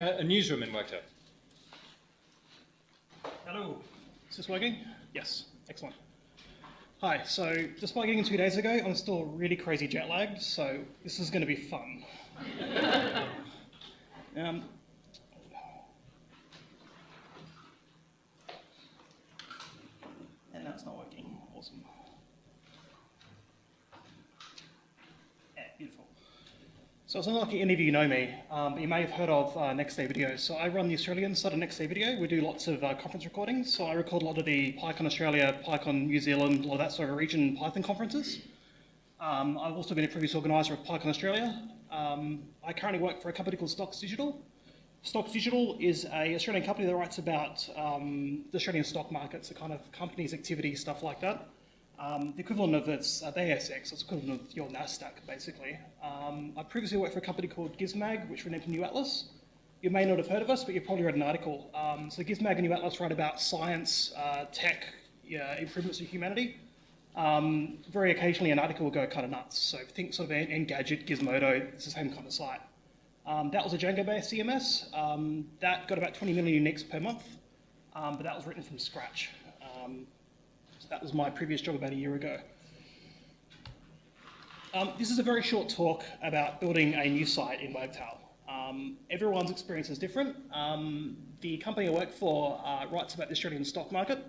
a newsroom in Wagtail. Hello. Is this working? Yes. Excellent. Hi. So just by getting in two days ago, I'm still really crazy jet lagged, so this is going to be fun. um, and now it's not working. Awesome. Yeah, beautiful. So it's unlikely any of you know me, um, but you may have heard of uh, Next Day Video. So I run the Australian side of Next Day Video. We do lots of uh, conference recordings. So I record a lot of the PyCon Australia, PyCon New Zealand, a lot of that sort of region Python conferences. Um, I've also been a previous organiser of PyCon Australia. Um, I currently work for a company called Stocks Digital. Stocks Digital is a Australian company that writes about um, the Australian stock markets, the kind of companies, activity, stuff like that. Um, the equivalent of its uh, the ASX, it's equivalent of your NASDAQ, basically. Um, I previously worked for a company called Gizmag, which renamed to New Atlas. You may not have heard of us, but you've probably read an article. Um, so Gizmag and New Atlas write about science, uh, tech, yeah, improvements of humanity. Um, very occasionally an article will go kind of nuts. So think sort of Engadget, Gizmodo, it's the same kind of site. Um, that was a Django-based CMS. Um, that got about 20 million uniques per month, but that was written from scratch. Um, so that was my previous job about a year ago. Um, this is a very short talk about building a new site in Wagtail. Um, everyone's experience is different. the company I work for uh, writes about the Australian stock market,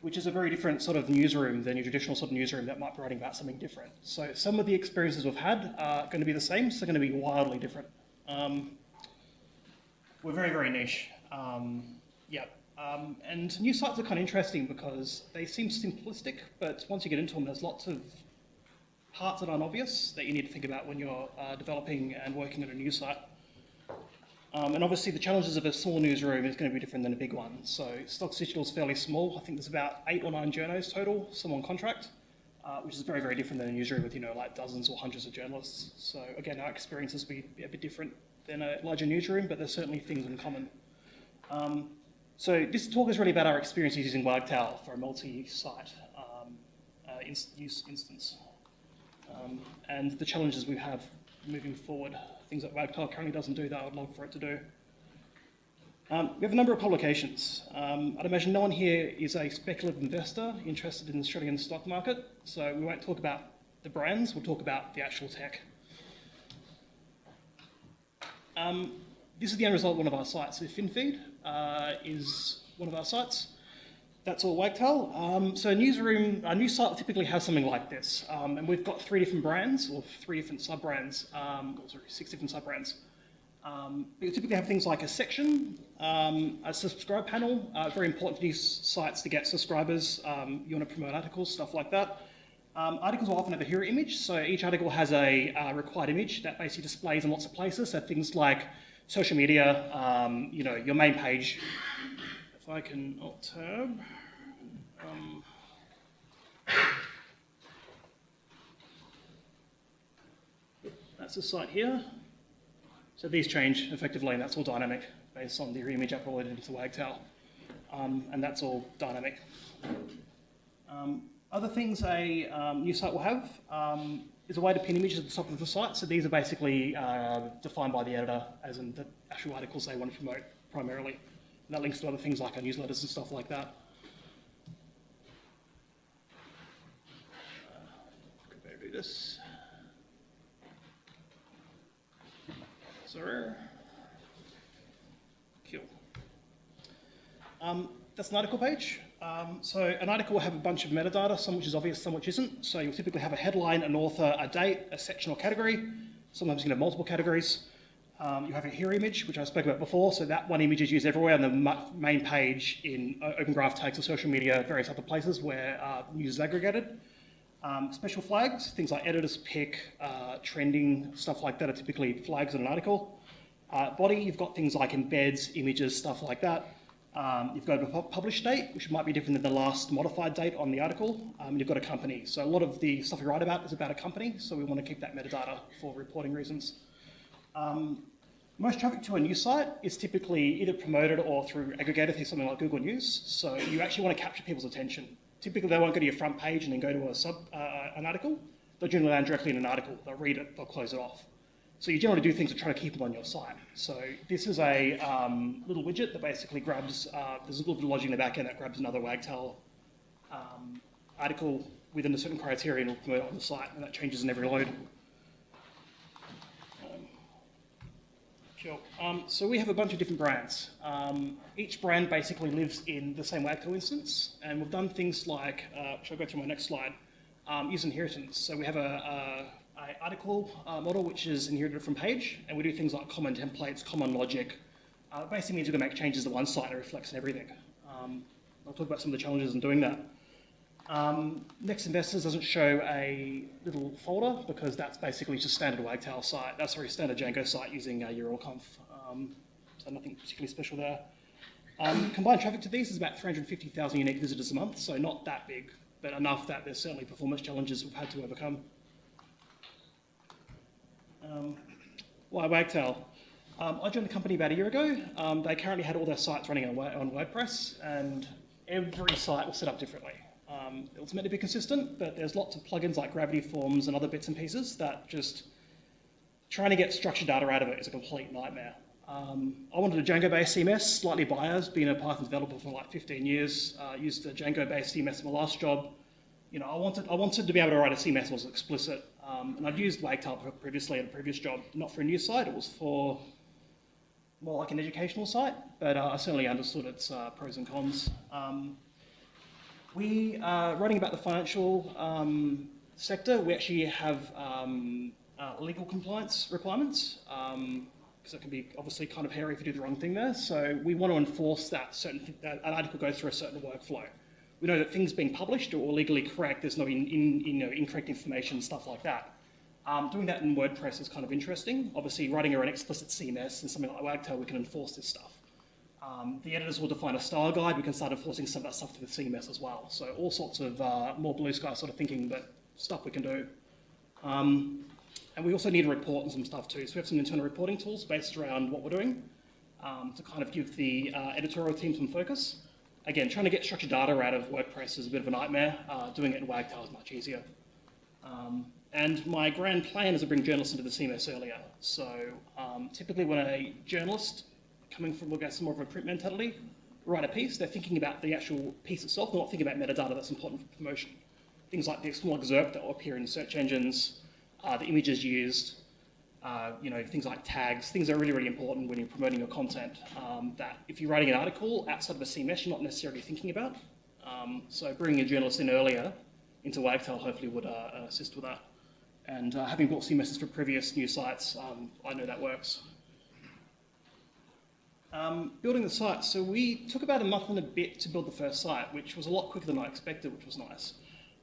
which is a very different sort of newsroom than your traditional sort of newsroom that might be writing about something different. So some of the experiences we've had are going to be the same, so they're going to be wildly different. Um, we're very, very niche. Um, yeah. Um, and new sites are kind of interesting because they seem simplistic, but once you get into them, there's lots of parts that aren't obvious that you need to think about when you're uh, developing and working on a new site. Um, and obviously the challenges of a small newsroom is going to be different than a big one. So Stocks Digital is fairly small. I think there's about eight or nine journos total, some on contract, uh, which is very, very different than a newsroom with, you know, like dozens or hundreds of journalists. So again, our experiences will be a bit different than a larger newsroom, but there's certainly things in common. Um, so this talk is really about our experiences using Wagtail for a multi-site um, uh, use instance. Um, and the challenges we have moving forward things that Wagtail currently doesn't do that I would love for it to do. Um, we have a number of publications. Um, I'd imagine no one here is a speculative investor interested in the Australian stock market, so we won't talk about the brands, we'll talk about the actual tech. Um, this is the end result of one of our sites. FinFeed uh, is one of our sites. That's all Wagtail. Um, so a newsroom, a news site typically has something like this. Um, and we've got three different brands, or three different sub-brands, um, or sorry, six different sub-brands. Um, you typically have things like a section, um, a subscribe panel, uh, very important for these sites to get subscribers. Um, you want to promote articles, stuff like that. Um, articles will often have a hero image, so each article has a uh, required image that basically displays in lots of places. So things like social media, you know, your main page, if I can alt tab. Um, that's the site here. So these change effectively, and that's all dynamic based on the image uploaded into Wagtail. Um, and that's all dynamic. Um, other things a um, new site will have um, is a way to pin images at the top of the site. So these are basically uh, defined by the editor as in the actual articles they want to promote primarily. And that links to other things like our newsletters and stuff like that. Could do this? Sorry. Kill. Um, that's an article page. Um, so an article will have a bunch of metadata, some which is obvious, some which isn't. So you'll typically have a headline, an author, a date, a section or category. Sometimes you can have multiple categories. Um, you have a hero image, which I spoke about before, so that one image is used everywhere on the main page in Open Graph tags or social media, various other places where uh, news is aggregated. Um, special flags, things like editor's pick, uh, trending, stuff like that are typically flags in an article. Uh, body, you've got things like embeds, images, stuff like that. Um, you've got a published date, which might be different than the last modified date on the article. Um, you've got a company. So a lot of the stuff we write about is about a company, so we want to keep that metadata for reporting reasons. Um, most traffic to a news site is typically either promoted or through aggregator through something like Google News. So you actually want to capture people's attention. Typically, they won't go to your front page and then go to a sub, uh, an article. They'll generally land directly in an article. They'll read it, they'll close it off. So you generally do things to try to keep them on your site. So this is a um, little widget that basically grabs, uh, there's a little bit of logic in the back end that grabs another Wagtail um, article within a certain it on the site, and that changes in every load. Um, Sure. So we have a bunch of different brands. Um, each brand basically lives in the same Wagtail instance, and we've done things like, uh, which I'll go through my next slide, um, use inheritance. So we have a, a article uh, model which is inherited from page, and we do things like common templates, common logic. Uh, basically means we can make changes to one site and it reflects in everything. Um, I'll talk about some of the challenges in doing that. Um, Next Investors doesn't show a little folder because that's basically just standard Wagtail site. That's sorry, standard Django site using uh, URLconf. Um, so nothing particularly special there. Um, combined traffic to these is about 350,000 unique visitors a month, so not that big, but enough that there's certainly performance challenges we've had to overcome. Um, why Wagtail? Um, I joined the company about a year ago. Um, they currently had all their sites running on, on WordPress, and every site was set up differently. Um, it was meant to be consistent, but there's lots of plugins like Gravity Forms and other bits and pieces that just trying to get structured data out of it is a complete nightmare. Um, I wanted a Django-based CMS, slightly biased, being a Python developer for like 15 years, uh, used a Django-based CMS in my last job. You know, I wanted, I wanted to be able to write a CMS that was explicit, um, and I'd used Wagtail previously at a previous job, not for a new site, it was for more like an educational site, but uh, I certainly understood its uh, pros and cons. Um, we are writing about the financial um, sector. We actually have um, uh, legal compliance requirements because um, it can be obviously kind of hairy if you do the wrong thing there. So we want to enforce that certain th that an article goes through a certain workflow. We know that things being published or legally correct, there's no in, in, you know, incorrect information, stuff like that. Um, doing that in WordPress is kind of interesting. Obviously, writing an explicit CMS and something like Wagtail, we can enforce this stuff. Um, the editors will define a style guide. We can start enforcing some of that stuff to the CMS as well. So all sorts of uh, more blue sky sort of thinking, but stuff we can do. Um, and we also need a report and some stuff too. So we have some internal reporting tools based around what we're doing um, to kind of give the uh, editorial team some focus. Again, trying to get structured data out of WordPress is a bit of a nightmare. Uh, doing it in Wagtail is much easier. Um, and my grand plan is to bring journalists into the CMS earlier. So um, typically when a journalist coming from, we'll some more of a print mentality, write a piece, they're thinking about the actual piece itself, not thinking about metadata that's important for promotion. Things like the external excerpt that will appear in search engines, uh, the images used, uh, you know, things like tags, things that are really, really important when you're promoting your content um, that if you're writing an article outside of a CMS, you're not necessarily thinking about. Um, so bringing a journalist in earlier into Wagtail hopefully would uh, assist with that. And uh, having built CMSs for previous news sites, um, I know that works. Um, building the site, so we took about a month and a bit to build the first site, which was a lot quicker than I expected, which was nice.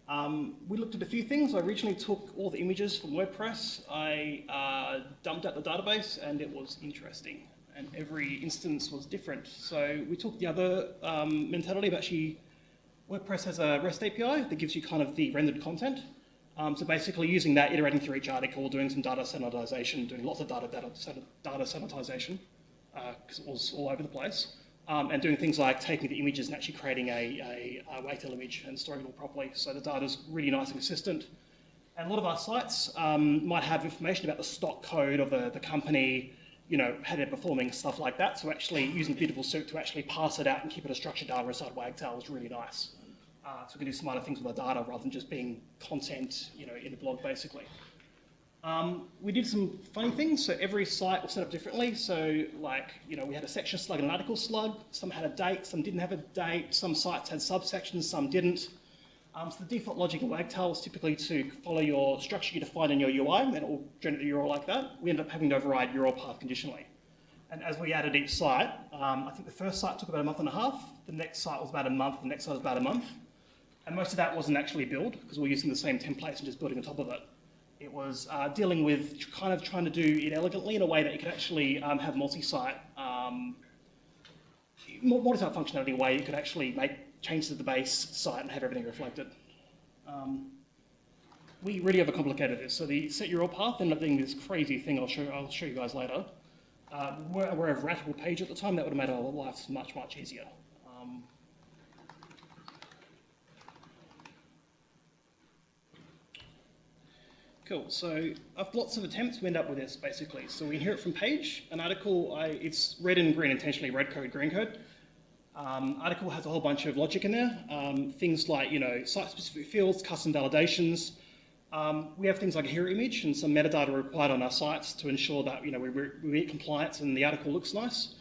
Um, we looked at a few things. I originally took all the images from WordPress. I uh, dumped out the database, and it was interesting. And every instance was different. So we took the other um, mentality of actually, WordPress has a REST API that gives you kind of the rendered content. Um, so basically using that, iterating through each article, doing some data sanitization, doing lots of data, data, data sanitization because uh, it was all over the place. Um, and doing things like taking the images and actually creating a, a, a Wagtail image and storing it all properly. So the data is really nice and consistent. And a lot of our sites um, might have information about the stock code of the, the company, you know, how they're performing, stuff like that. So actually using Beautiful Soup to actually pass it out and keep it a structured data inside Wagtail is really nice. Uh, so we can do smarter things with our data rather than just being content, you know, in a blog basically. Um, we did some funny things. So every site was set up differently. So like, you know, we had a section slug and an article slug. Some had a date, some didn't have a date. Some sites had subsections, some didn't. Um, so the default logic in Wagtail is typically to follow your structure you define in your UI, and it will generate a URL like that. We ended up having to override URL path conditionally. And as we added each site, um, I think the first site took about a month and a half, the next site was about a month, the next site was about a month. And most of that wasn't actually build, because we we're using the same templates and just building on top of it. It was uh, dealing with kind of trying to do it elegantly in a way that you could actually um, have multi-site, um, multi-site functionality in a way you could actually make changes to the base site and have everything reflected. Um, we really overcomplicated this. So the set your URL path ended up being this crazy thing I'll show, I'll show you guys later. Uh, we're, we're a routable page at the time, that would have made our lives much, much easier. Um, Cool. So after lots of attempts, we end up with this basically. So we inherit from page an article. I, it's red and green intentionally, red code, green code. Um, article has a whole bunch of logic in there. Um, things like you know site-specific fields, custom validations. Um, we have things like a hero image and some metadata required on our sites to ensure that you know we, we meet compliance and the article looks nice.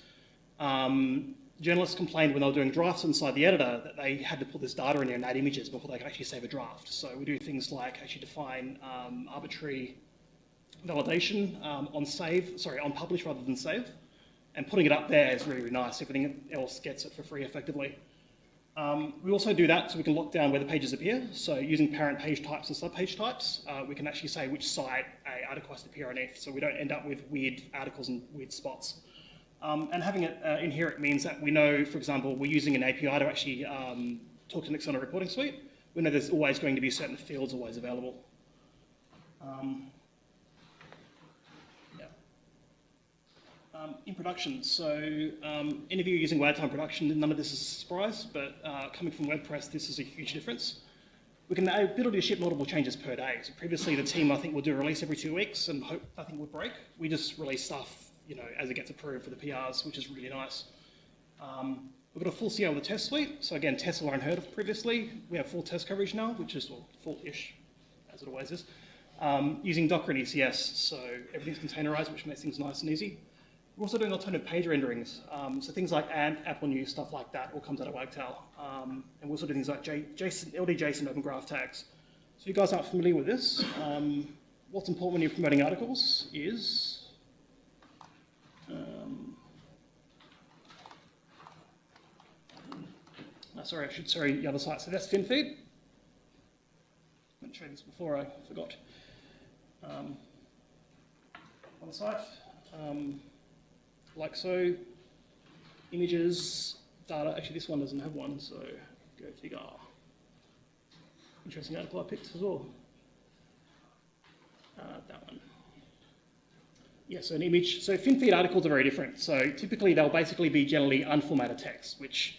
Um, journalists complained when they were doing drafts inside the editor that they had to put this data in there and add images before they could actually save a draft. So we do things like actually define um, arbitrary validation um, on save, sorry, on publish rather than save. And putting it up there is really, really nice. Everything else gets it for free effectively. Um, we also do that so we can lock down where the pages appear. So using parent page types and subpage types, uh, we can actually say which site a article has to appear underneath so we don't end up with weird articles and weird spots. Um, and having it uh, inherit means that we know, for example, we're using an API to actually um, talk to external reporting suite. We know there's always going to be certain fields always available. Um, yeah. Um, in production, so um, any of you using WebTime production, none of this is a surprise, but uh, coming from WordPress, this is a huge difference. We can ability to ship multiple changes per day. So previously, the team I think would do a release every two weeks and hope nothing would break. We just release stuff you know, as it gets approved for the PRs, which is really nice. Um, we've got a full CI with a test suite. So again, tests were unheard of previously. We have full test coverage now, which is well, full-ish, as it always is, um, using Docker and ECS. So everything's containerized, which makes things nice and easy. We're also doing alternative page renderings. Um, so things like AMP, Apple News, stuff like that all comes out of Wagtail. Um, and we also do things like J JSON, LD Open Graph tags. So you guys aren't familiar with this, um, what's important when you're promoting articles is um, oh, sorry, I should sorry the other side. So that's FinFeed. I showed this before, I forgot. Um, on the site, um, like so, images, data. Actually, this one doesn't have one, so go figure. Interesting article I picked as well. Uh, that one. Yeah, so an image. So FinFeed articles are very different. So typically they'll basically be generally unformatted text, which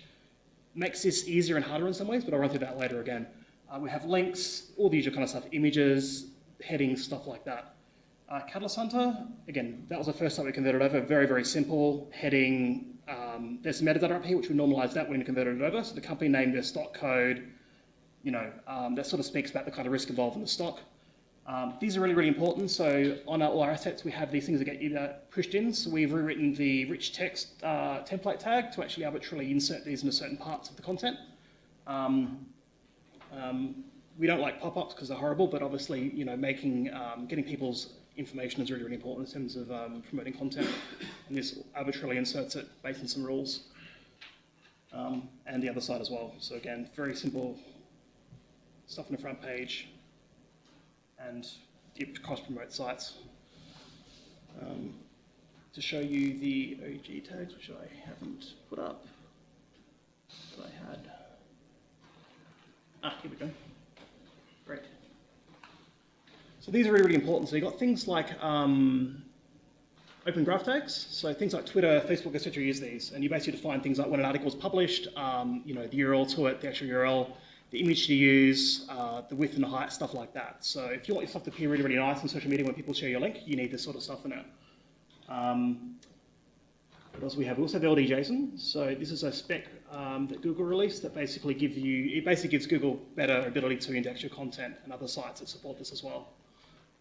makes this easier and harder in some ways, but I'll run through that later again. Uh, we have links, all the usual kind of stuff, images, headings, stuff like that. Uh, Catalyst Hunter, again, that was the first time we converted over. Very, very simple heading. Um, there's metadata up here, which we normalize that when we converted it over. So the company name, their stock code, you know, um, that sort of speaks about the kind of risk involved in the stock. Um, these are really, really important. So on our, all our assets, we have these things that get either pushed in. So we've rewritten the rich text uh, template tag to actually arbitrarily insert these into certain parts of the content. Um, um, we don't like pop-ups because they're horrible, but obviously, you know, making, um, getting people's information is really, really important in terms of um, promoting content. And this arbitrarily inserts it based on some rules. Um, and the other side as well. So again, very simple stuff on the front page, and it cross-promote sites. Um, to show you the OG tags, which I haven't put up, that I had. Ah, here we go. Great. So these are really, really important. So you've got things like um, open graph tags. So things like Twitter, Facebook, etc. use these. And you basically define things like when an article is published, um, you know, the URL to it, the actual URL, the image to use, uh, the width and the height, stuff like that. So if you want your stuff to appear really, really nice on social media when people share your link, you need this sort of stuff in it. Um, what else we have? We also have LD-JSON. So this is a spec um, that Google released that basically give you, it basically gives Google better ability to index your content and other sites that support this as well.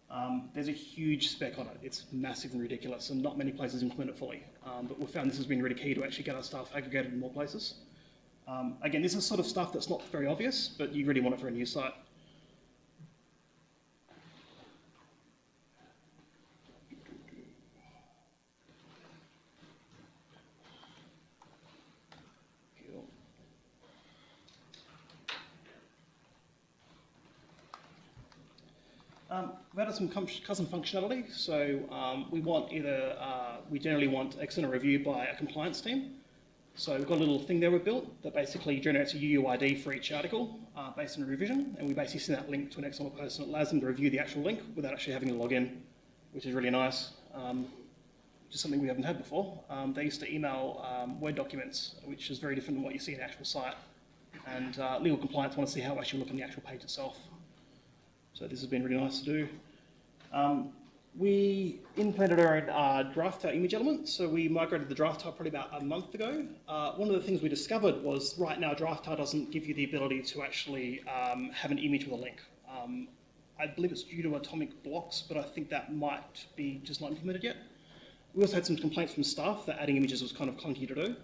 Um, there's a huge spec on it. It's massive and ridiculous, and not many places implement it fully. Um, but we found this has been really key to actually get our stuff aggregated in more places. Um, again, this is sort of stuff that's not very obvious, but you really want it for a news site. Um, we've added some custom functionality. So um, we want either, uh, we generally want external review by a compliance team. So we've got a little thing there we built that basically generates a UUID for each article uh, based on a revision, and we basically send that link to an external person. that allows them to review the actual link without actually having to log in, which is really nice, um, something we haven't had before. Um, they used to email um, Word documents, which is very different than what you see in actual site. And uh, legal compliance want to see how it actually look on the actual page itself. So this has been really nice to do. Um, we implemented our own uh, Draftail image element, so we migrated the Draftail probably about a month ago. Uh, one of the things we discovered was right now Draftail doesn't give you the ability to actually um, have an image with a link. Um, I believe it's due to atomic blocks, but I think that might be just not implemented yet. We also had some complaints from staff that adding images was kind of clunky to do.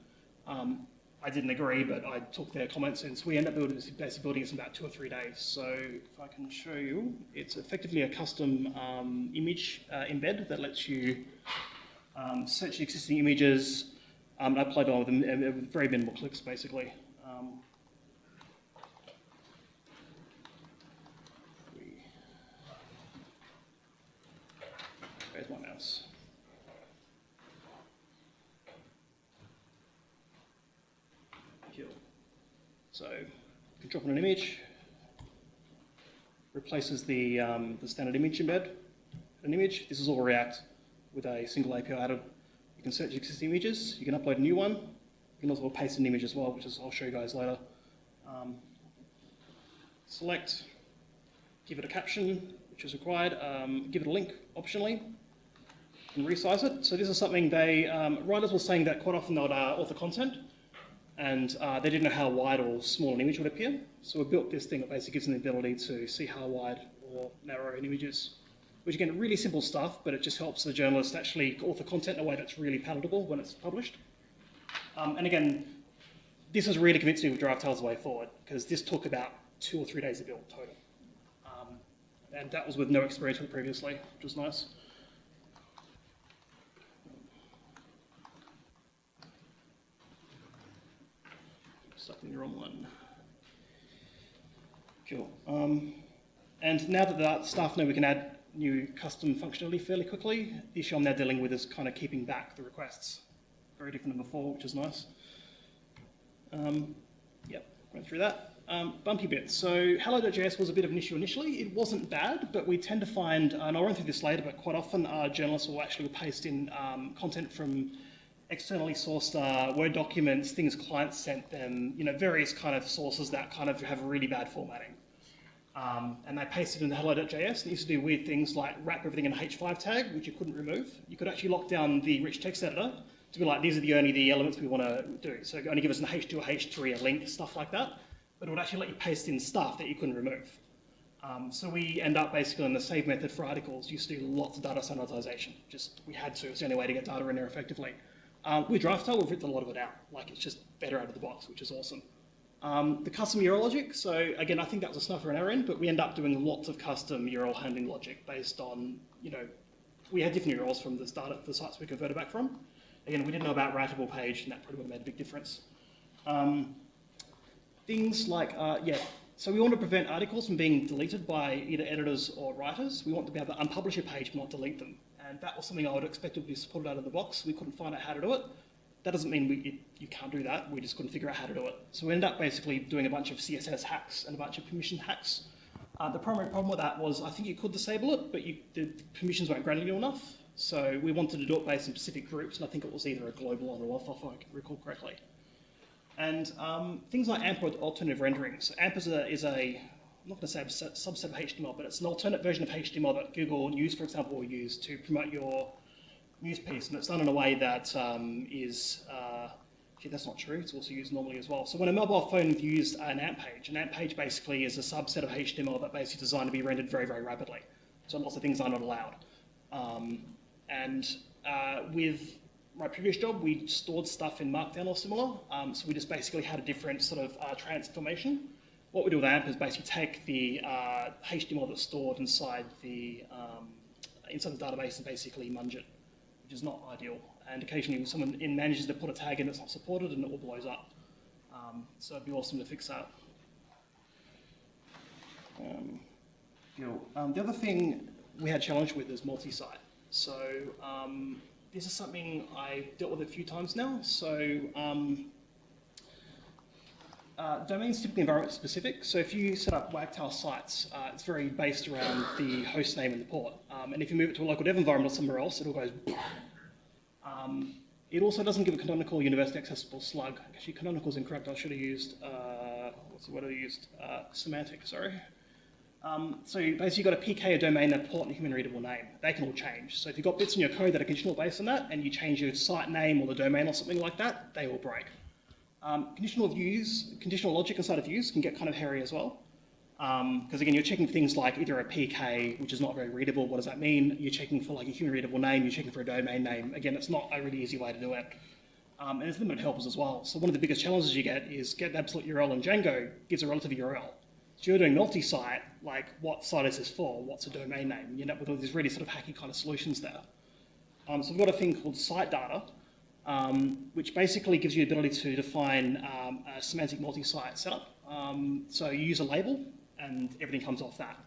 Um, I didn't agree, but I took their comments and so we ended up building, this, basically building this in about two or three days. So if I can show you, it's effectively a custom um, image uh, embed that lets you um, search existing images um, and upload all of them with very minimal clicks, basically. Um, where's my mouse? So you drop in an image, replaces the, um, the standard image embed, an image. This is all React with a single API added. You can search existing images, you can upload a new one, you can also paste an image as well, which is, I'll show you guys later. Um, select, give it a caption, which is required, um, give it a link optionally, and resize it. So this is something they, um, writers were saying that quite often they would uh, author content, and uh, they didn't know how wide or small an image would appear. So we built this thing that basically gives them the ability to see how wide or narrow an image is. Which again, really simple stuff, but it just helps the journalist actually author content in a way that's really palatable when it's published. Um, and again, this has really convinced me with Draftail's way forward, because this took about two or three days to build total. Um, and that was with no experience with it previously, which was nice. Stuck in the wrong one. Cool. Um, and now that the staff know we can add new custom functionality fairly quickly, the issue I'm now dealing with is kind of keeping back the requests. Very different than before, which is nice. Um, yep, went through that. Um, bumpy bits. So Hallo.js was a bit of an issue initially. It wasn't bad, but we tend to find, and I'll run through this later, but quite often our journalists will actually paste in um, content from externally sourced uh, Word documents, things clients sent them, you know, various kind of sources that kind of have really bad formatting. Um, and they pasted it into Hallo.js it used to do weird things like wrap everything in a H5 tag, which you couldn't remove. You could actually lock down the rich text editor to be like, these are the only the elements we want to do. So only give us an H2 or H3, a link, stuff like that. But it would actually let you paste in stuff that you couldn't remove. Um, so we end up basically in the save method for articles, used to do lots of data sanitization. Just, we had to, it's the only way to get data in there effectively. Um, with Draftail, we've written a lot of it out. Like, it's just better out of the box, which is awesome. Um, the custom URL logic, so again, I think that was a snuffer in our end, but we end up doing lots of custom URL handling logic based on, you know, we had different URLs from the start of the sites we converted back from. Again, we didn't know about routable page, and that probably would have made a big difference. Um, things like, uh, yeah, so we want to prevent articles from being deleted by either editors or writers. We want to be able to unpublish a page, not delete them and that was something I would expect would be supported out of the box. We couldn't find out how to do it. That doesn't mean we, it, you can't do that, we just couldn't figure out how to do it. So we ended up basically doing a bunch of CSS hacks and a bunch of permission hacks. Uh, the primary problem with that was I think you could disable it, but you, the permissions weren't granted you enough. So we wanted to do it based on specific groups, and I think it was either a global or a OAuth, if I recall correctly. And um, things like AMP or alternative rendering. So AMP is a, is a I'm not going to say a subset of HTML, but it's an alternate version of HTML that Google News, for example, will use to promote your news piece, and it's done in a way that um, is, uh, actually that's not true, it's also used normally as well. So when a mobile phone views an AMP page, an AMP page basically is a subset of HTML that basically designed to be rendered very, very rapidly. So lots of things are not allowed. Um, and uh, with my previous job, we stored stuff in Markdown or similar, um, so we just basically had a different sort of uh, transformation what we do with AMP is basically take the uh, HTML that's stored inside the um, inside the database and basically munge it, which is not ideal. And occasionally someone in manages to put a tag in that's not supported and it all blows up. Um, so it'd be awesome to fix that. Um, um, the other thing we had challenge with is multi-site. So um, this is something I've dealt with a few times now. So um, uh, domains typically environment specific, so if you set up Wagtail sites, uh, it's very based around the host name and the port. Um, and if you move it to a local dev environment or somewhere else, it all goes. Um, it also doesn't give a canonical universally accessible slug. Actually, canonical is incorrect. I should have used, uh, what's the word I used? Uh, semantic, sorry. Um, so basically you've got a PK, a domain, a port, and a human readable name. They can all change. So if you've got bits in your code that are conditional based on that, and you change your site name or the domain or something like that, they will break. Um, conditional views, conditional logic inside of views can get kind of hairy as well. Because um, again, you're checking things like either a PK, which is not very readable, what does that mean? You're checking for like a human readable name, you're checking for a domain name. Again, it's not a really easy way to do it. Um, and there's limited helpers as well. So one of the biggest challenges you get is get an absolute URL in Django gives a relative URL. So you're doing multi-site, like what site is this for? What's a domain name? You end up with all these really sort of hacky kind of solutions there. Um, so we've got a thing called site data, um, which basically gives you the ability to define um, a semantic multi-site setup. Um, so you use a label, and everything comes off that.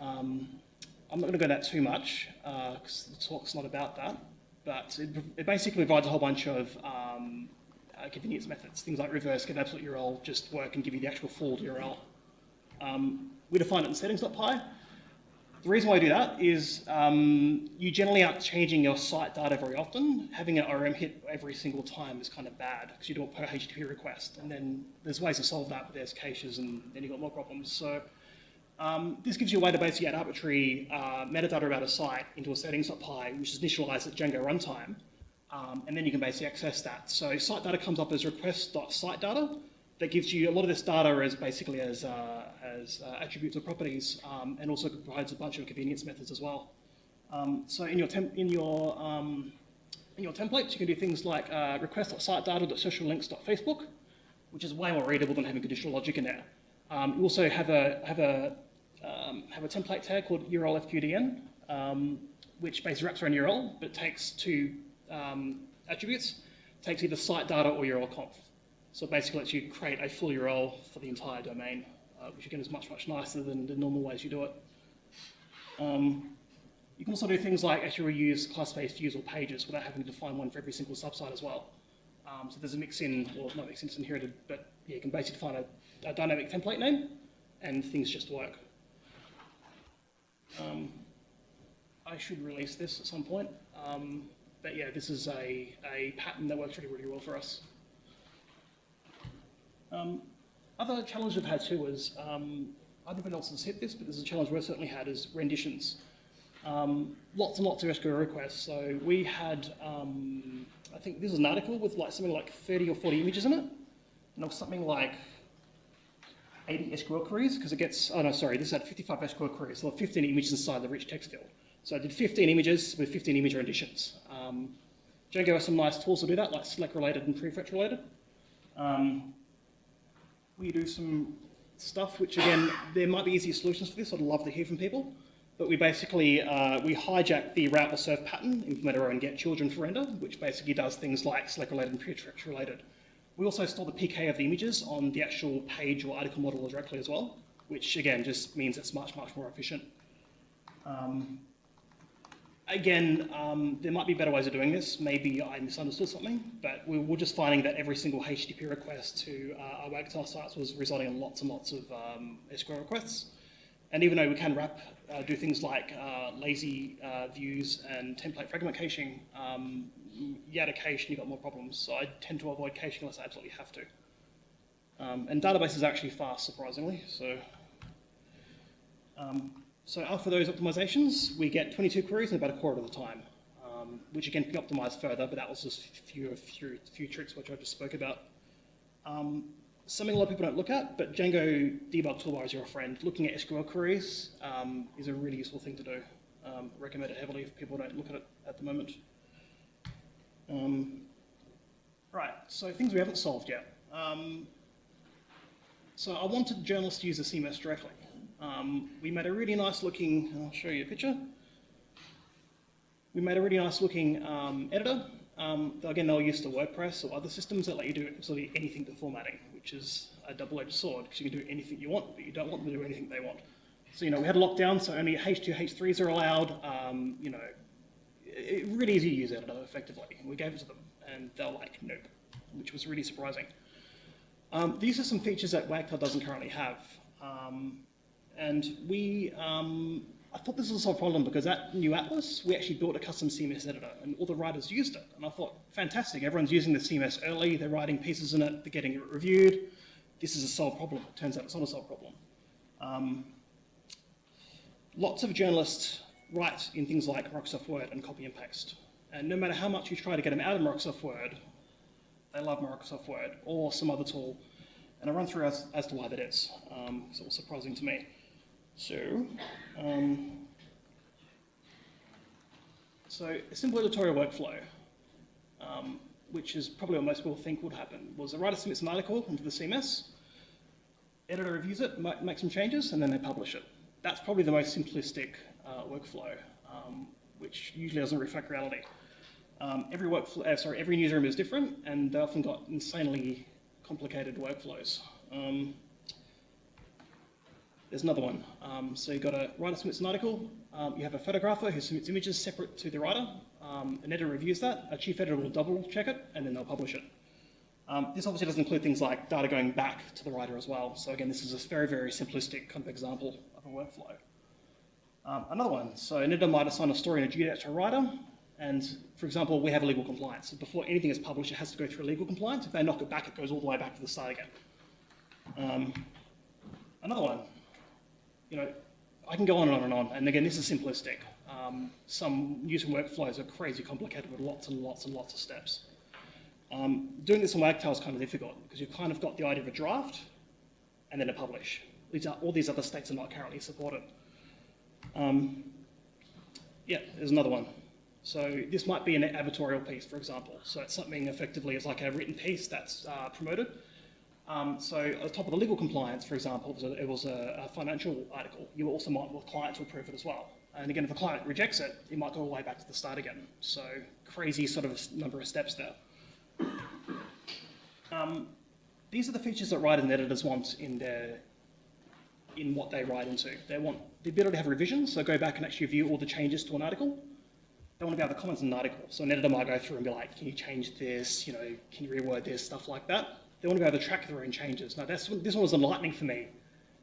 Um, I'm not going to go into that too much, because uh, the talk's not about that, but it, it, basically provides a whole bunch of um, uh, convenience methods. Things like reverse, get absolute URL, just work and give you the actual full URL. Um, we define it in settings.py. The reason why I do that is um, you generally aren't changing your site data very often. Having an ORM hit every single time is kind of bad because you do it per HTTP request. And then there's ways to solve that, but there's caches and then you've got more problems. So um, this gives you a way to basically add arbitrary uh, metadata about a site into a settings.py, which is initialized at Django runtime. Um, and then you can basically access that. So site data comes up as request.site data. that gives you a lot of this data as basically as, uh, as uh, attributes or properties, um, and also provides a bunch of convenience methods as well. Um, so in your, in your, um, in your templates, you can do things like uh, request.sitedata.sociallinks.facebook, which is way more readable than having conditional logic in there. Um, you also have a, have a, um, have a template tag called URL FQDN, um, which basically wraps around URL, but takes two attributes, takes either site data or URL conf. So it basically lets you create a full URL for the entire domain, uh, which again is much, much nicer than the normal ways you do it. Um, you can also do things like actually reuse class-based views or pages without having to define one for every single subsite as well. Um, so there's a mix in, well, not mix in, it's inherited, but yeah, you can basically define a, a dynamic template name and things just work. Um, I should release this at some point. Um, but yeah, this is a, a pattern that works really, really well for us. Um, other challenge we've had too was, um, I don't know else has hit this, but this is a challenge we've certainly had, is renditions. Um, lots and lots of SQL requests. So we had, um, I think this is an article with like something like 30 or 40 images in it. And something like 80 SQL queries, because it gets, oh no, sorry, this had 55 SQL queries. So 15 images inside the rich text field. So I did 15 images with 15 image renditions. Um, Django has some nice tools to do that, like select related and prefetch related. Um, we do some stuff, which again, there might be easier solutions for this. I'd love to hear from people. But we basically, uh, we hijack the route or serve pattern, implement our own get children for render, which basically does things like select related and prefetch related. We also store the PK of the images on the actual page or article model directly as well, which again just means it's much, much more efficient. Um, again, um, there might be better ways of doing this. Maybe I misunderstood something, but we were just finding that every single HTTP request to uh, our Wagtail sites was resulting in lots and lots of um, SQL requests. And even though we can wrap, uh, do things like uh, lazy uh, views and template fragment caching, um, you add a cache and you've got more problems. So I tend to avoid caching unless I absolutely have to. Um, and database is actually fast, surprisingly. So um, so after those optimizations, we get 22 queries in about a quarter of the time, um, which again can be optimized further, but that was just a few, a few, few tricks which I just spoke about. Um, something a lot of people don't look at, but Django debug toolbar is your friend. Looking at SQL queries um, is a really useful thing to do. Um, recommend it heavily if people don't look at it at the moment. Um, right, so things we haven't solved yet. Um, so I wanted journalists to use the CMS directly. Um, we made a really nice looking, I'll show you a picture. We made a really nice looking um, editor. Um, again, they were used to WordPress or other systems that let you do absolutely anything to formatting, which is a double-edged sword because you can do anything you want, but you don't want them to do anything they want. So, you know, we had a lockdown, so only H2, H3s are allowed. Um, you know, it, really easy to use editor effectively. We gave it to them, and they're like, nope, which was really surprising. Um, these are some features that Wagtail doesn't currently have. Um, and we, um, I thought this was a solved problem because at New Atlas, we actually built a custom CMS editor and all the writers used it. And I thought, fantastic, everyone's using the CMS early, they're writing pieces in it, they're getting it reviewed. This is a solved problem. It turns out it's not a solved problem. Um, lots of journalists write in things like Microsoft Word and copy and paste. And no matter how much you try to get them out of Microsoft Word, they love Microsoft Word or some other tool. And I'll run through as, as to why that is. Um, it's all surprising to me. So, um, so a simple editorial workflow, um, which is probably what most people think would happen, was a writer submits an article into the CMS, editor reviews it, makes some changes, and then they publish it. That's probably the most simplistic uh, workflow, um, which usually doesn't reflect reality. Um, every workflow, uh, sorry, every newsroom is different, and they often got insanely complicated workflows. Um, there's another one. Um, so you've got a writer submits an article, um, you have a photographer who submits images separate to the writer, um, an editor reviews that, a chief editor will double check it, and then they'll publish it. Um, this obviously doesn't include things like data going back to the writer as well. So again, this is a very, very simplistic kind of example of a workflow. Um, another one, so an editor might assign a story and a due to a writer, and for example, we have a legal compliance. Before anything is published, it has to go through legal compliance. If they knock it back, it goes all the way back to the start again. Um, another one, you know, I can go on and on and on, and again, this is simplistic. Um, some newsroom workflows are crazy complicated with lots and lots and lots of steps. Um, doing this on Wagtail is kind of difficult because you've kind of got the idea of a draft and then a publish. These are, all these other states are not currently supported. Um, yeah, there's another one. So this might be an advertorial piece, for example. So it's something effectively is like a written piece that's uh, promoted. Um, so at the top of the legal compliance, for example, it was, a, it was a, a, financial article. You also might want the client to approve it as well. And again, if the client rejects it, it might go all the way back to the start again. So crazy sort of number of steps there. Um, these are the features that writers and editors want in their in what they write into. They want the ability to have revisions, so go back and actually view all the changes to an article. They want to be able to comment on an article. So an editor might go through and be like, can you change this? You know, can you reword this? Stuff like that. They want to be able to track their own changes. Now, that's, this one was enlightening for me.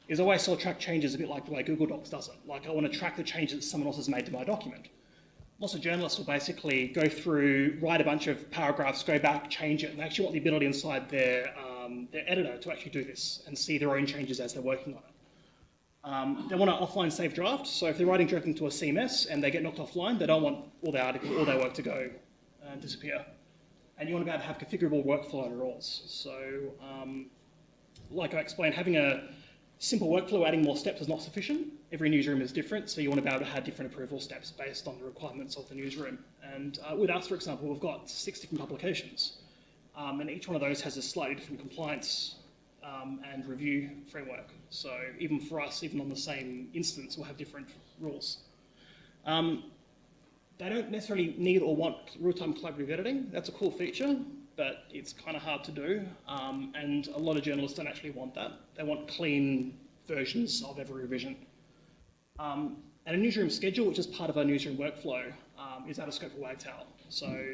Is I always saw track changes a bit like the way Google Docs does it. Like I want to track the changes that someone else has made to my document lots of journalists will basically go through, write a bunch of paragraphs, go back, change it, and they actually want the ability inside their, um, their editor to actually do this and see their own changes as they're working on it. Um, they want an offline save draft, so if they're writing directly into a CMS and they get knocked offline, they don't want all their article, all their work to go and disappear. And you want to be able to have configurable workflow rules. So, um, like I explained, having a simple workflow, adding more steps is not sufficient every newsroom is different, so you want to be able to have different approval steps based on the requirements of the newsroom. And uh, with us, for example, we've got six different publications, um, and each one of those has a slightly different compliance um, and review framework. So even for us, even on the same instance, we'll have different rules. Um, they don't necessarily need or want real-time collaborative editing. That's a cool feature, but it's kind of hard to do. Um, and a lot of journalists don't actually want that. They want clean versions of every revision. Um, and a newsroom schedule, which is part of our newsroom workflow, um, is out of scope for Wagtail. So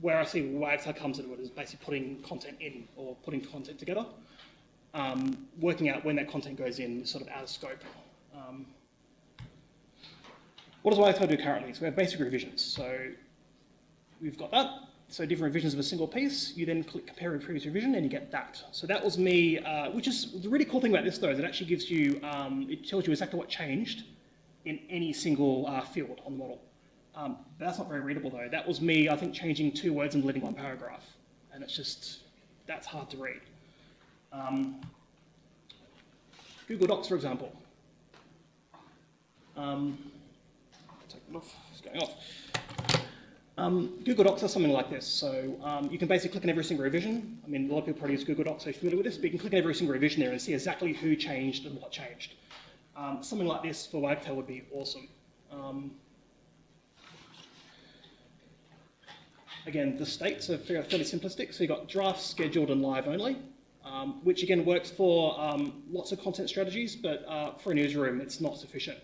where I see Wagtail comes into it is basically putting content in or putting content together. Um, working out when that content goes in is sort of out of scope. What does Wagtail do currently? So we have basic revisions. So we've got that. So different revisions of a single piece, you then click compare with previous revision and you get that. So that was me, uh, which is the really cool thing about this though, is it actually gives you, um, it tells you exactly what changed in any single uh, field on the model. Um, that's not very readable though. That was me, I think, changing two words and deleting one paragraph. And it's just, that's hard to read. Um, Google Docs, for example. Um, going off. Um, Google Docs does something like this. So um, you can basically click on every single revision. I mean, a lot of people probably use Google Docs, so you're familiar with this, but you can click on every single revision there and see exactly who changed and what changed. Um, something like this for Wagtail would be awesome. Um, again, the states are fairly simplistic. So you've got draft, scheduled, and live only, um, which again works for um, lots of content strategies, but uh, for a newsroom, it's not sufficient.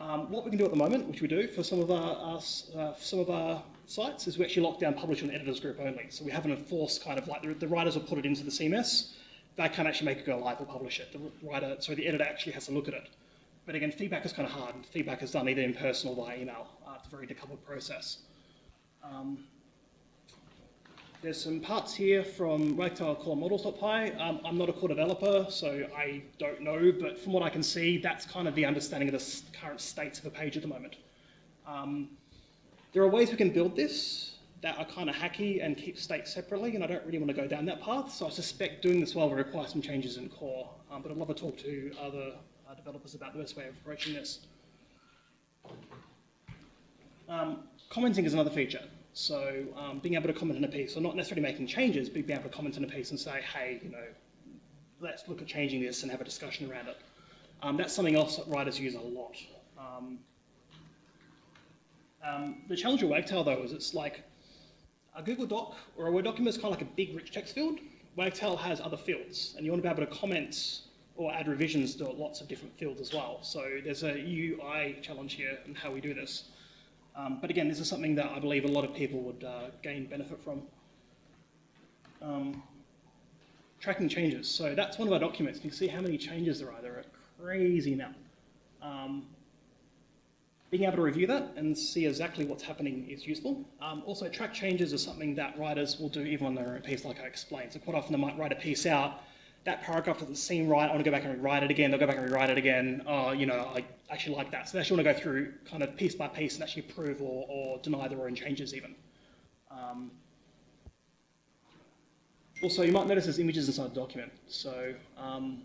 Um, what we can do at the moment, which we do for some of our, our uh, some of our sites, is we actually lock down publish on editors group only. So we haven't enforced kind of like the, the writers will put it into the CMS. They can't actually make it go live or publish it. The writer, so the editor actually has to look at it. But again, feedback is kind of hard. Feedback is done either in person or via email. Uh, it's a very decoupled process. Um, there's some parts here from Wagtail core models.py. Um, I'm not a core developer, so I don't know, but from what I can see, that's kind of the understanding of the current state of the page at the moment. Um, there are ways we can build this that are kind of hacky and keep state separately, and I don't really want to go down that path, so I suspect doing this well will require some changes in core, um, but I'd love to talk to other uh, developers about the best way of approaching this. Um, commenting is another feature. So um, being able to comment on a piece, or not necessarily making changes, but being able to comment on a piece and say, hey, you know, let's look at changing this and have a discussion around it. Um, that's something else that writers use a lot. Um, um, the challenge with Wagtail, though, is it's like a Google Doc or a Word document is kind of like a big, rich text field. Wagtail has other fields, and you want to be able to comment or add revisions to lots of different fields as well. So there's a UI challenge here in how we do this. Um, but again, this is something that I believe a lot of people would uh, gain benefit from. Um, tracking changes. So that's one of our documents. You can see how many changes there are. There are a crazy amount. Um, being able to review that and see exactly what's happening is useful. Um, also, track changes is something that writers will do even on their own piece, like I explained. So quite often they might write a piece out that paragraph doesn't seem right, I want to go back and rewrite it again, they'll go back and rewrite it again, oh, you know, I actually like that. So they actually want to go through kind of piece by piece and actually approve or, or deny their own changes even. Um, also, you might notice there's images inside the document. So um,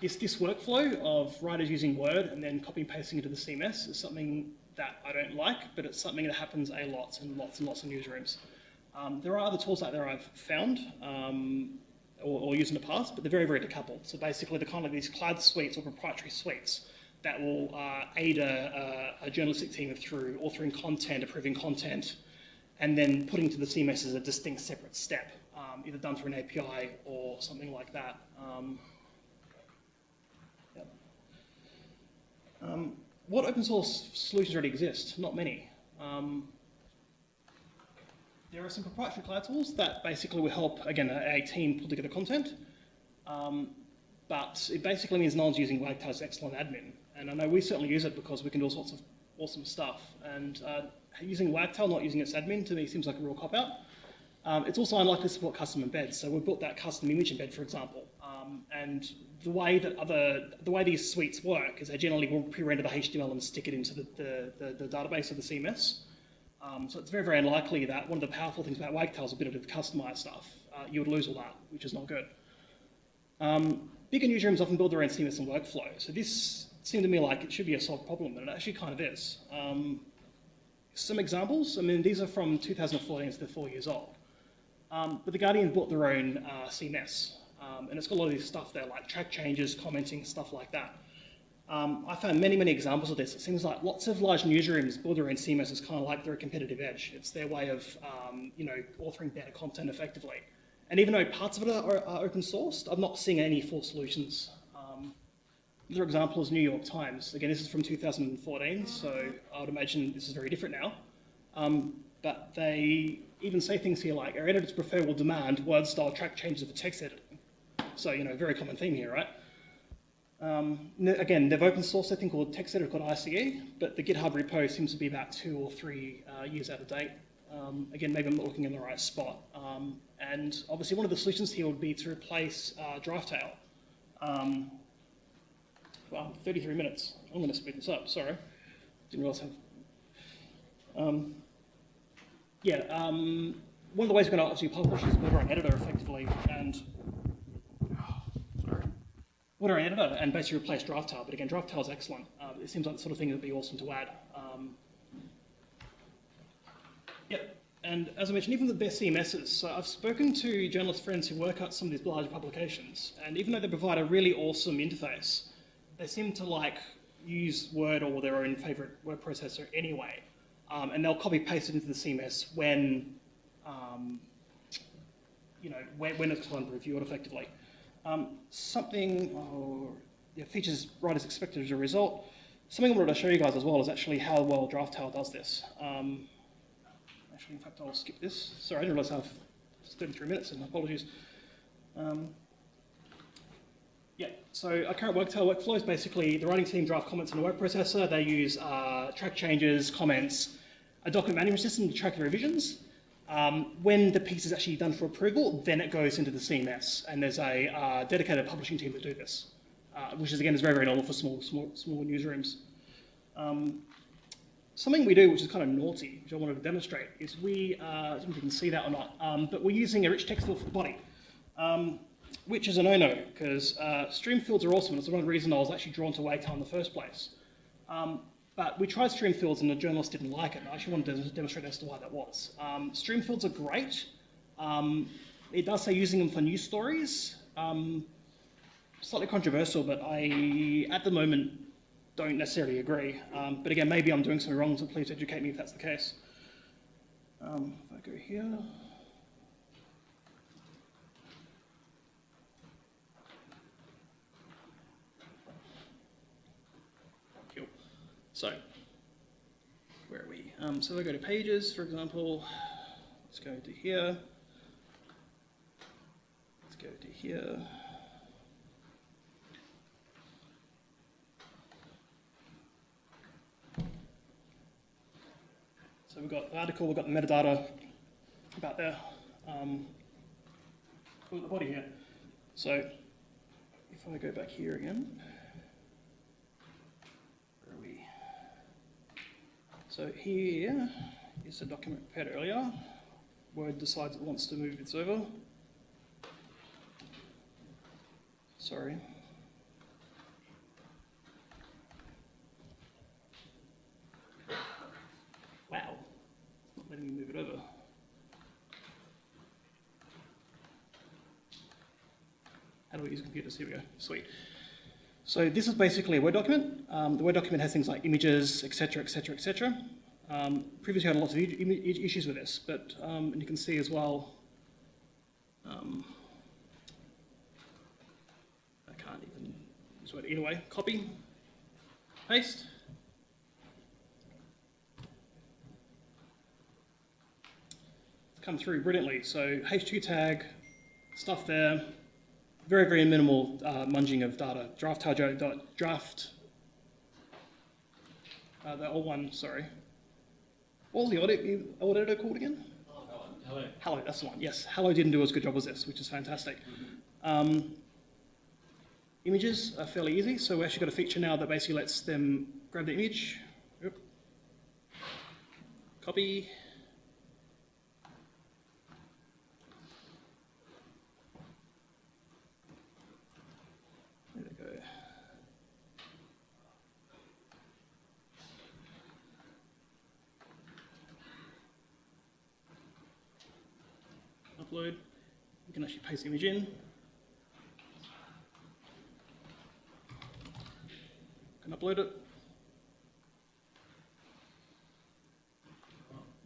this, this workflow of writers using Word and then copy and pasting into the CMS is something that I don't like, but it's something that happens a lot in lots and lots of newsrooms. Um, there are other tools out there I've found. Um, or, or used in the past, but they're very, very decoupled. So basically, they're kind of these cloud suites or proprietary suites that will uh, aid a, a, journalistic team through authoring content, approving content, and then putting to the CMS as a distinct separate step, um, either done through an API or something like that. Um, yep. um, what open source solutions already exist? Not many. There are some proprietary cloud tools that basically will help, again, a, team pull together content. Um, but it basically means no one's using Wagtail's excellent admin. And I know we certainly use it because we can do all sorts of awesome stuff. And uh, using Wagtail, not using its admin, to me seems like a real cop-out. Um, it's also unlikely to support custom embeds. So we've built that custom image embed, for example. Um, and the way that other, the way these suites work is they generally will pre-render the HTML and stick it into the, the, the, the database of the CMS. Um, so it's very, very unlikely that one of the powerful things about Wagtail's ability to customized stuff, uh, you would lose all that, which is not good. Um, bigger newsrooms often build their own CMS and workflow. So this seemed to me like it should be a solved problem, and it actually kind of is. Um, some examples, I mean, these are from 2014, so they're four years old. Um, but The Guardian built their own uh, CMS, um, and it's got a lot of this stuff there, like track changes, commenting, stuff like that. Um, I found many, many examples of this. It seems like lots of large newsrooms build their own CMS as kind of like their competitive edge. It's their way of, um, you know, authoring better content effectively. And even though parts of it are, are open sourced, I'm not seeing any full solutions. Um, another example is New York Times. Again, this is from 2014, so I would imagine this is very different now. Um, but they even say things here like, our editors prefer will demand word-style track changes for text editing. So, you know, very common theme here, right? Um, again, they've open sourced a thing called text editor called ICE, but the GitHub repo seems to be about two or three uh, years out of date. Um, again, maybe I'm not looking in the right spot. Um, and obviously one of the solutions here would be to replace uh, Draftail. Um, well, 33 minutes. I'm going to speed this up, sorry. Didn't realize. Um, yeah, um, one of the ways we're going to obviously publish is our own editor effectively, and what are editor and basically replace Draftail. But again, Draftail is excellent. Uh, it seems like the sort of thing that would be awesome to add. Um, yep. And as I mentioned, even the best CMSs. So I've spoken to journalist friends who work at some of these larger publications, and even though they provide a really awesome interface, they seem to like use Word or their own favorite word processor anyway. Um, and they'll copy paste it into the CMS when, um, you know, when, when it's time to review it effectively. Um, something, oh, yeah, features right as expected as a result. Something I wanted to show you guys as well is actually how well Draftail does this. Um, actually, in fact, I'll skip this. Sorry, I didn't realize I have 33 minutes, and apologies. Um, yeah, so our current Wagtail workflow is basically the writing team draft comments in a word processor. They use uh, track changes, comments, a document management system to track the revisions, Um, when the piece is actually done for approval, then it goes into the CMS, and there's a uh, dedicated publishing team that do this, uh, which is again is very very normal for small small small newsrooms. Um, something we do, which is kind of naughty, which I wanted to demonstrate, is we uh, I don't know if you can see that or not, um, but we're using a rich text field for the body. Um, which is a no-no, because uh, stream fields are awesome, and it's one of the reasons I was actually drawn to Wagtail in the first place. Um, but we tried stream fields and the journalists didn't like it. I actually wanted to demonstrate as to why that was. Um, stream fields are great. Um, it does say using them for news stories. Um, slightly controversial, but I, at the moment, don't necessarily agree. Um, but again, maybe I'm doing something wrong, so please educate me if that's the case. Um, if I go here. So, where are we? Um, so if I go to pages, for example, let's go to here. Let's go to here. So we've got the article, we've got the metadata about the, um, the body here. So if I go back here again, So here is the document prepared earlier. Word decides it wants to move its over. Sorry. Wow, not letting me move it over. How do we use computers? Here we go. Sweet. So this is basically a Word document. Um, the Word document has things like images, et cetera, et etc., etc., etc. previously I had lots of issues with this, but um, and you can see as well, um, I can't even use Word. Either way, copy, paste. It's come through brilliantly. So H2 tag, stuff there, very, very minimal uh, munging of data. Draft dot draft, uh, the old one, sorry. What was the audit, old editor called again? Hallo. Hallo, that's the one. Yes, Hallo didn't do as good job as this, which is fantastic. Mm -hmm. um, images are fairly easy, so we actually got a feature now that basically lets them grab the image, copy, upload. You can actually paste the image in. Can upload it.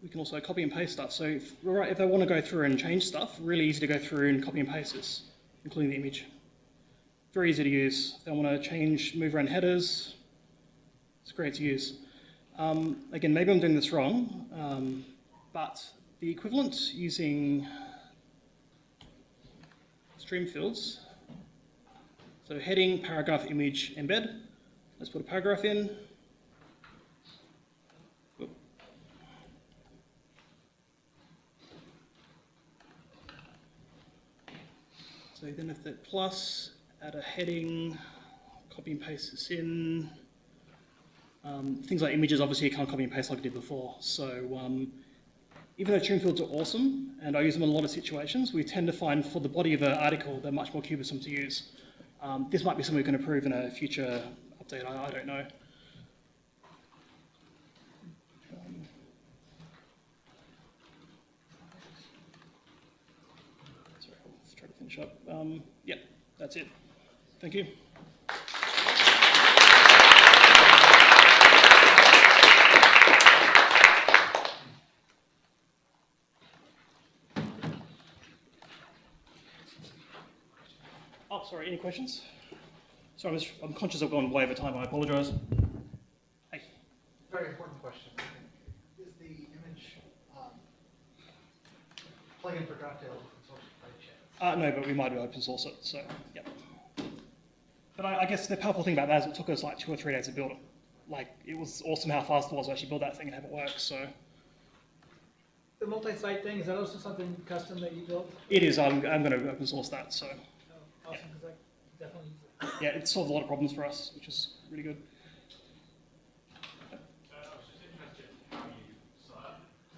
We can also copy and paste stuff. So if, right, if they want to go through and change stuff, really easy to go through and copy and paste this, including the image. Very easy to use. If they want to change, move around headers, it's great to use. Um, again, maybe I'm doing this wrong, um, but the equivalent using stream fields. So heading, paragraph, image, embed. Let's put a paragraph in. So then if that plus, add a heading, copy and paste this in. Um, things like images, obviously you can't copy and paste like I did before. So um, even though stream fields are awesome, and I use them in a lot of situations, we tend to find for the body of an article, they're much more cumbersome to use. Um, this might be something we can improve in a future update, I, I don't know. Sorry, try to finish up. Um, yeah, that's it. Thank you. Sorry, any questions? Sorry, I'm, conscious I've gone way over time. I apologise. Hey. Very important question. Is the image um, plugin for Draftail open source by chance? Uh, no, but we might be open source it, so, yep. But I, I, guess the powerful thing about that is it took us like two or three days to build it. Like, it was awesome how fast it was to actually build that thing and have it work, so. The multi-site thing, is that also something custom that you built? It is, I'm, I'm going to open source that, so Oh, Awesome, because I definitely use it. Yeah, it solved a lot of problems for us, which is really good. Uh, I was just interested in how you sort of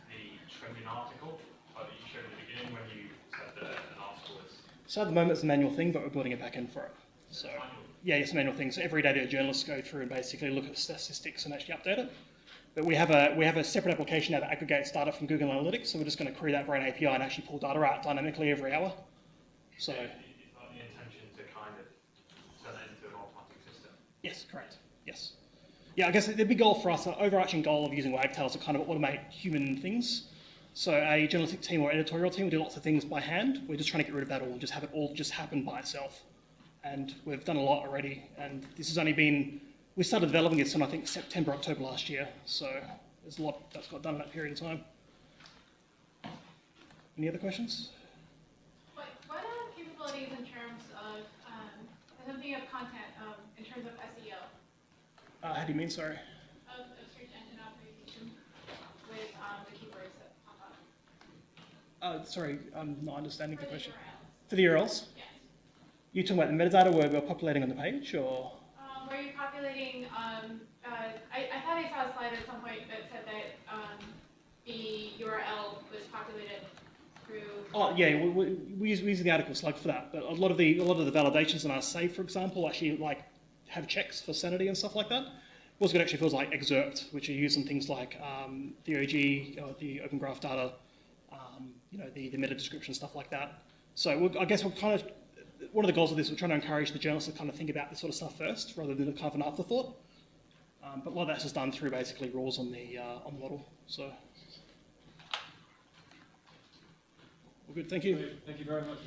the trending article that you showed at the beginning when you said that an article was So at the moment it's a manual thing, but we're building it back in for it. So yeah, it's a manual thing. So every day the journalists go through and basically look at the statistics and actually update it. But we have a we have a separate application now that aggregates data from Google Analytics. So we're just going to query that via an API and actually pull data out dynamically every hour. So Is that the intention to kind of turn it into an automatic system? yes, correct. Yes. Yeah, I guess the big goal for us, the overarching goal of using Wagtail is to kind of automate human things. So a journalistic team or editorial team will do lots of things by hand. We're just trying to get rid of that all and just have it all just happen by itself. And we've done a lot already. And this has only been, we started developing this in I think September, October last year. So there's a lot that's got done in that period of time. Any other questions? What, what are capabilities in terms of, um, of content, um, in terms of Uh, how do you mean, sorry? of, of search engine optimization with, um, the keywords that pop up? Uh, sorry, I'm not understanding For the question. URLs, For the URLs? yes. You talking about the metadata where we're populating on the page or? Um, were you populating, um, uh, I, I thought I saw a slide at some point that said that, um, the URL was populated through. Oh yeah, we, we, we use we use the article slug for that. But a lot of the a lot of the validations in our save, for example, actually like have checks for sanity and stuff like that. What's good actually feels like excerpt, which are used in things like um, the OG, or the Open Graph data, um, you know, the, the meta description stuff like that. So we're, I guess we're kind of one of the goals of this. We're trying to encourage the journalists to kind of think about this sort of stuff first, rather than kind of an afterthought. Um, but a lot of that's just done through basically rules on the uh, on the model. So. Well, good. Thank you. Thank you very much.